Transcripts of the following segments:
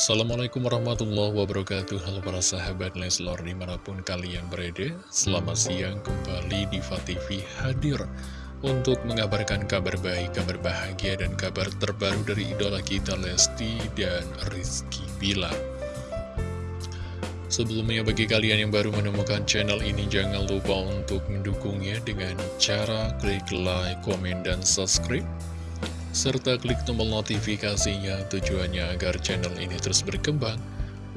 Assalamualaikum warahmatullahi wabarakatuh. Halo para sahabat Leslor di mana pun kalian berada Selamat siang kembali di TV hadir Untuk mengabarkan kabar baik, kabar bahagia dan kabar terbaru dari idola kita Lesti dan Rizky Bila Sebelumnya bagi kalian yang baru menemukan channel ini Jangan lupa untuk mendukungnya dengan cara klik like, komen, dan subscribe serta klik tombol notifikasinya tujuannya agar channel ini terus berkembang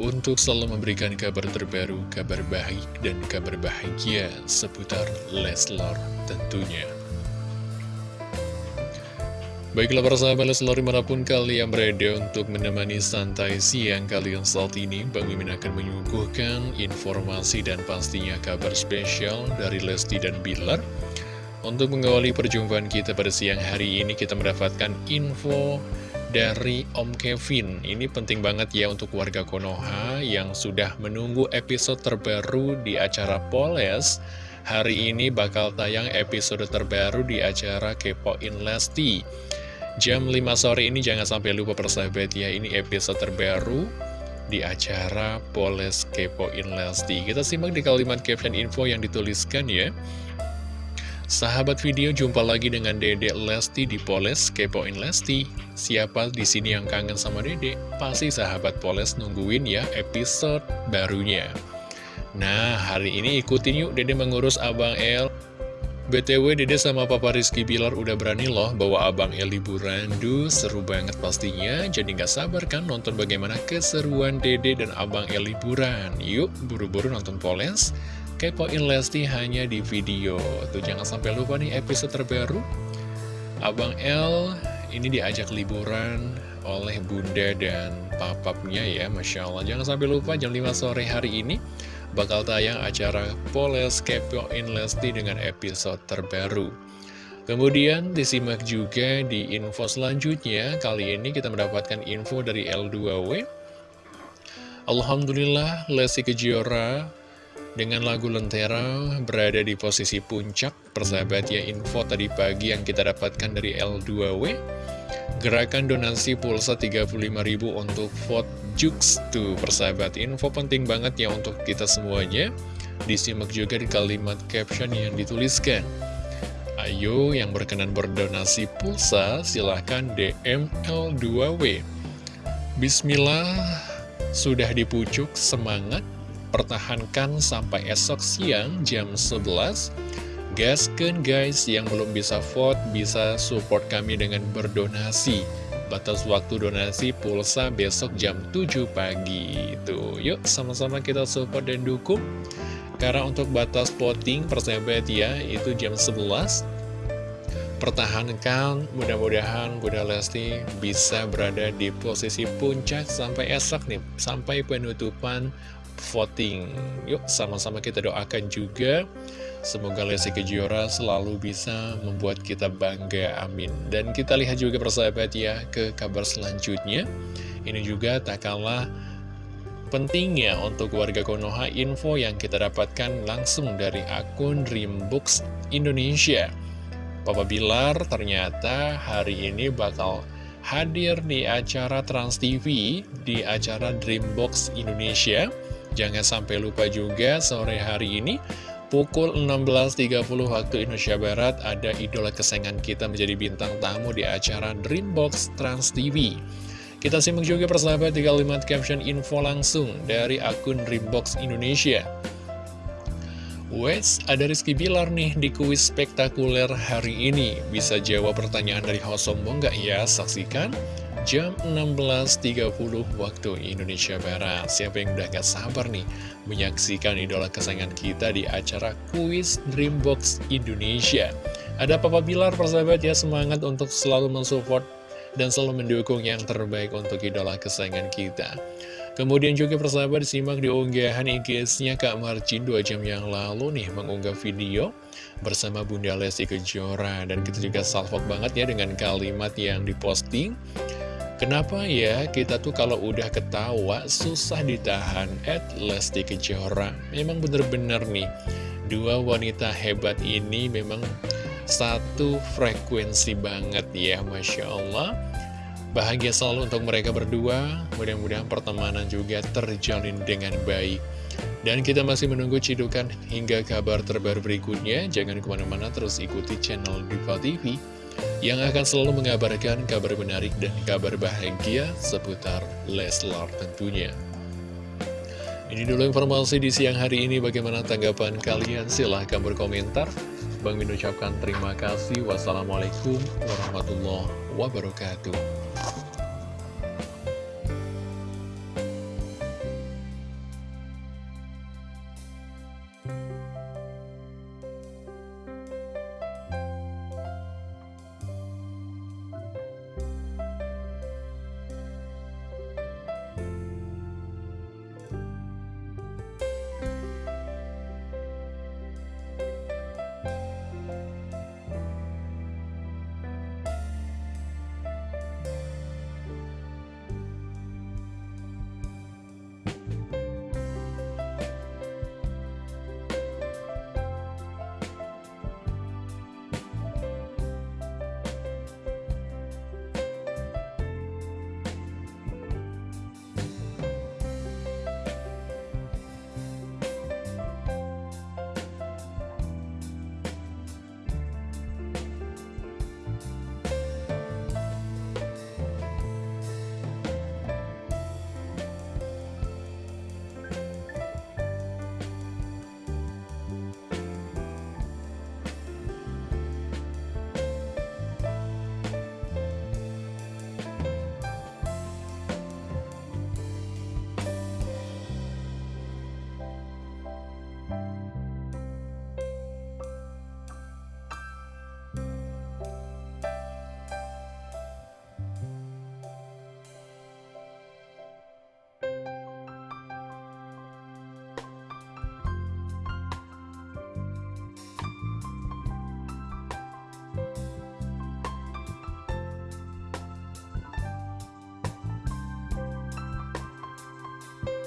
untuk selalu memberikan kabar terbaru, kabar baik, dan kabar bahagia seputar Leslar tentunya. Baiklah para sahabat Leslar di mana pun kalian berada untuk menemani santai siang kalian saat ini Bang Mimin akan menyuguhkan informasi dan pastinya kabar spesial dari Lesti dan Bilar untuk mengawali perjumpaan kita pada siang hari ini, kita mendapatkan info dari Om Kevin. Ini penting banget ya untuk warga Konoha yang sudah menunggu episode terbaru di acara Poles. Hari ini bakal tayang episode terbaru di acara Kepoin Lesti. Jam 5 sore ini jangan sampai lupa persahabat ya, ini episode terbaru di acara Poles Kepoin Lesti. Kita simak di kalimat caption info yang dituliskan ya. Sahabat video jumpa lagi dengan Dede Lesti di Poles Kepoin Lesti. Siapa di sini yang kangen sama Dede? Pasti sahabat Poles nungguin ya episode barunya. Nah, hari ini ikutin yuk Dede mengurus Abang El. BTW Dede sama Papa Rizky Bilar udah berani loh bawa Abang El liburan. Duh, seru banget pastinya. Jadi nggak sabar kan nonton bagaimana keseruan Dede dan Abang El liburan. Yuk, buru-buru nonton Poles kepoin Lesti hanya di video. Tuh jangan sampai lupa nih episode terbaru. Abang L ini diajak liburan oleh bunda dan papapnya ya, Masya Allah. Jangan sampai lupa jam 5 sore hari ini bakal tayang acara Poles Kepoin Lesti dengan episode terbaru. Kemudian disimak juga di info selanjutnya, kali ini kita mendapatkan info dari L2W. Alhamdulillah Lesti Kejora dengan lagu Lentera berada di posisi puncak persahabat ya info tadi pagi yang kita dapatkan dari L2W Gerakan donasi pulsa 35.000 untuk vote Jux tuh persahabat. Info penting banget ya untuk kita semuanya. Disimak juga di kalimat caption yang dituliskan. Ayo yang berkenan berdonasi pulsa silahkan DM L2W Bismillah sudah dipucuk semangat pertahankan sampai esok siang jam 11 Gasken guys yang belum bisa vote bisa support kami dengan berdonasi. Batas waktu donasi pulsa besok jam 7 pagi. Tuh yuk sama-sama kita support dan dukung. Karena untuk batas voting persahabat ya itu jam 11 Pertahankan mudah-mudahan Bunda Lesti bisa berada di posisi puncak sampai esok nih Sampai penutupan voting. Yuk sama-sama kita doakan juga. Semoga Lesti Kejora selalu bisa membuat kita bangga, amin. Dan kita lihat juga persahabat ya ke kabar selanjutnya. Ini juga tak kalah pentingnya untuk warga Konoha info yang kita dapatkan langsung dari akun Dreambooks Indonesia. Papa Bilar ternyata hari ini bakal hadir di acara Trans TV di acara Dreambox Indonesia Jangan sampai lupa juga sore hari ini pukul 16.30 waktu Indonesia Barat ada idola kesayangan kita menjadi bintang tamu di acara Dreambox Trans TV. Kita simak juga persahabat di kalimat caption info langsung dari akun Dreambox Indonesia. Wes, ada Rizky Bilar nih di kuis spektakuler hari ini. Bisa jawab pertanyaan dari host sombong nggak ya? Saksikan jam 16.30 waktu Indonesia Barat. Siapa yang udah gak sabar nih menyaksikan idola kesayangan kita di acara kuis Dreambox Indonesia. Ada Papa Bilar persahabat ya semangat untuk selalu mensupport dan selalu mendukung yang terbaik untuk idola kesayangan kita. Kemudian juga persahabat disimak di unggahan IG-nya Kak Marcin 2 jam yang lalu nih mengunggah video bersama Bunda Lesti Kejora dan kita juga salvok banget ya dengan kalimat yang diposting Kenapa ya kita tuh kalau udah ketawa susah ditahan? At Lesti Kejora Memang bener-bener nih Dua wanita hebat ini memang satu frekuensi banget ya Masya Allah. Bahagia selalu untuk mereka berdua, mudah-mudahan pertemanan juga terjalin dengan baik. Dan kita masih menunggu cidukan hingga kabar terbaru berikutnya, jangan ke mana-mana terus ikuti channel Diva TV yang akan selalu mengabarkan kabar menarik dan kabar bahagia seputar Leslar tentunya. Ini dulu informasi di siang hari ini, bagaimana tanggapan kalian? Silahkan berkomentar. Bang Min ucapkan terima kasih. Wassalamualaikum warahmatullahi wabarakatuh.